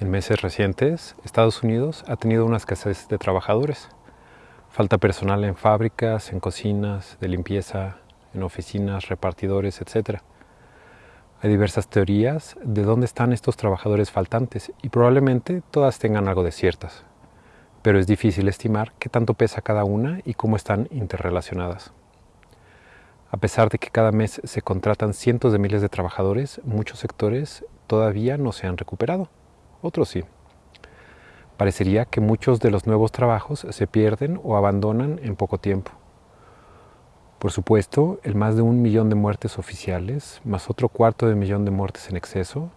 En meses recientes, Estados Unidos ha tenido una escasez de trabajadores. Falta personal en fábricas, en cocinas, de limpieza, en oficinas, repartidores, etc. Hay diversas teorías de dónde están estos trabajadores faltantes y probablemente todas tengan algo de ciertas, pero es difícil estimar qué tanto pesa cada una y cómo están interrelacionadas. A pesar de que cada mes se contratan cientos de miles de trabajadores, muchos sectores todavía no se han recuperado otros sí. Parecería que muchos de los nuevos trabajos se pierden o abandonan en poco tiempo. Por supuesto, el más de un millón de muertes oficiales, más otro cuarto de millón de muertes en exceso,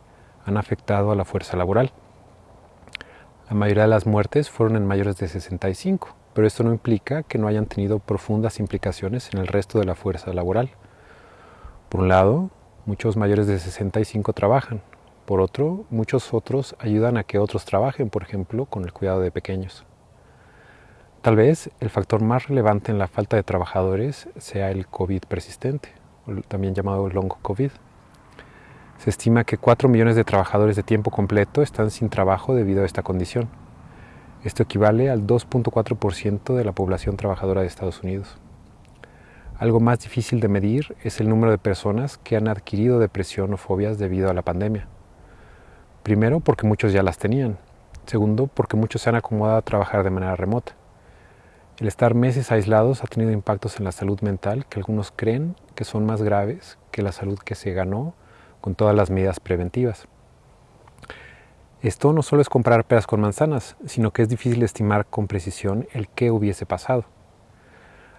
han afectado a la fuerza laboral. La mayoría de las muertes fueron en mayores de 65, pero esto no implica que no hayan tenido profundas implicaciones en el resto de la fuerza laboral. Por un lado, muchos mayores de 65 trabajan, por otro, muchos otros ayudan a que otros trabajen, por ejemplo, con el cuidado de pequeños. Tal vez el factor más relevante en la falta de trabajadores sea el COVID persistente, también llamado long COVID. Se estima que 4 millones de trabajadores de tiempo completo están sin trabajo debido a esta condición. Esto equivale al 2.4% de la población trabajadora de Estados Unidos. Algo más difícil de medir es el número de personas que han adquirido depresión o fobias debido a la pandemia. Primero, porque muchos ya las tenían. Segundo, porque muchos se han acomodado a trabajar de manera remota. El estar meses aislados ha tenido impactos en la salud mental que algunos creen que son más graves que la salud que se ganó con todas las medidas preventivas. Esto no solo es comparar peras con manzanas, sino que es difícil estimar con precisión el qué hubiese pasado.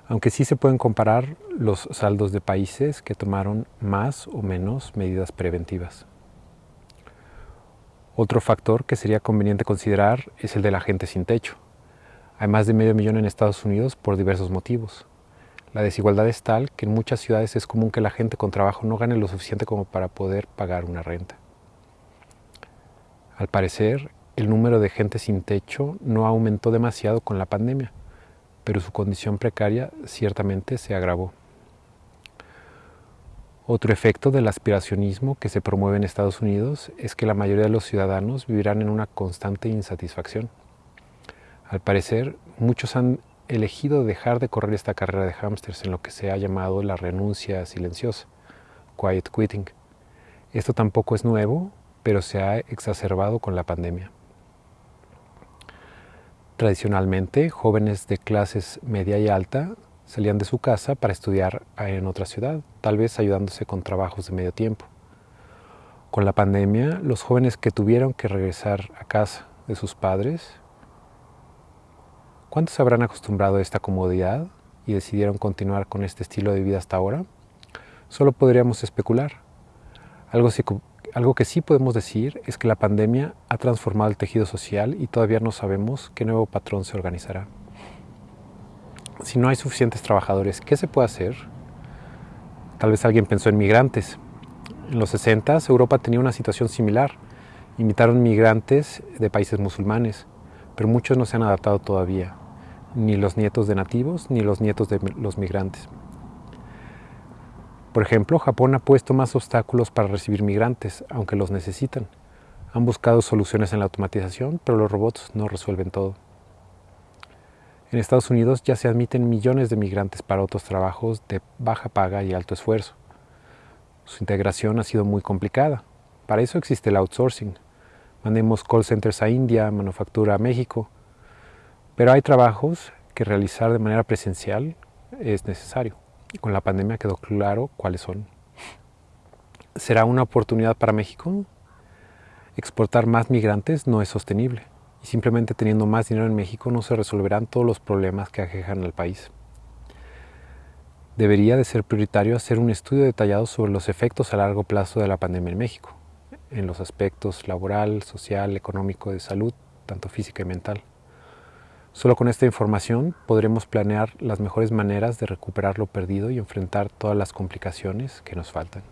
Aunque sí se pueden comparar los saldos de países que tomaron más o menos medidas preventivas. Otro factor que sería conveniente considerar es el de la gente sin techo. Hay más de medio millón en Estados Unidos por diversos motivos. La desigualdad es tal que en muchas ciudades es común que la gente con trabajo no gane lo suficiente como para poder pagar una renta. Al parecer, el número de gente sin techo no aumentó demasiado con la pandemia, pero su condición precaria ciertamente se agravó. Otro efecto del aspiracionismo que se promueve en Estados Unidos es que la mayoría de los ciudadanos vivirán en una constante insatisfacción. Al parecer, muchos han elegido dejar de correr esta carrera de hámsters en lo que se ha llamado la renuncia silenciosa, quiet quitting. Esto tampoco es nuevo, pero se ha exacerbado con la pandemia. Tradicionalmente, jóvenes de clases media y alta salían de su casa para estudiar en otra ciudad, tal vez ayudándose con trabajos de medio tiempo. Con la pandemia, los jóvenes que tuvieron que regresar a casa de sus padres, ¿cuántos se habrán acostumbrado a esta comodidad y decidieron continuar con este estilo de vida hasta ahora? Solo podríamos especular. Algo, algo que sí podemos decir es que la pandemia ha transformado el tejido social y todavía no sabemos qué nuevo patrón se organizará si no hay suficientes trabajadores, ¿qué se puede hacer? Tal vez alguien pensó en migrantes. En los 60 Europa tenía una situación similar. Invitaron migrantes de países musulmanes, pero muchos no se han adaptado todavía, ni los nietos de nativos ni los nietos de los migrantes. Por ejemplo, Japón ha puesto más obstáculos para recibir migrantes, aunque los necesitan. Han buscado soluciones en la automatización, pero los robots no resuelven todo. En Estados Unidos ya se admiten millones de migrantes para otros trabajos de baja paga y alto esfuerzo. Su integración ha sido muy complicada. Para eso existe el outsourcing. Mandemos call centers a India, manufactura a México. Pero hay trabajos que realizar de manera presencial es necesario. Y con la pandemia quedó claro cuáles son. ¿Será una oportunidad para México? Exportar más migrantes no es sostenible y simplemente teniendo más dinero en México no se resolverán todos los problemas que aquejan al país. Debería de ser prioritario hacer un estudio detallado sobre los efectos a largo plazo de la pandemia en México, en los aspectos laboral, social, económico, de salud, tanto física y mental. Solo con esta información podremos planear las mejores maneras de recuperar lo perdido y enfrentar todas las complicaciones que nos faltan.